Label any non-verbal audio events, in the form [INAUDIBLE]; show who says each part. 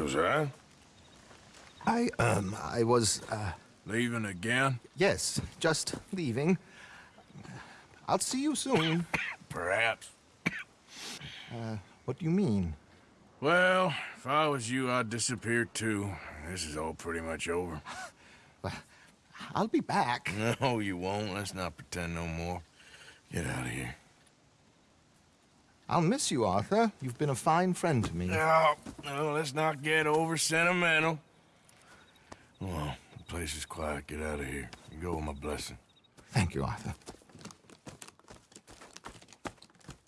Speaker 1: Josiah?
Speaker 2: I, um, I was, uh,
Speaker 1: Leaving again?
Speaker 2: yes, just leaving. I'll see you soon.
Speaker 1: Perhaps.
Speaker 2: What do you mean?
Speaker 1: Well, if I was you, I'd disappear too. This is all pretty much over. [LAUGHS]
Speaker 2: I'll be back. [LAUGHS]
Speaker 1: No, you won't. Let's not pretend no more. Get out of here.
Speaker 2: I'll miss you, Arthur. You've been a fine friend to me.
Speaker 1: No, no, let's not get over sentimental. Well, the place is quiet. Get out of here. You go with my blessing.
Speaker 2: Thank you, Arthur.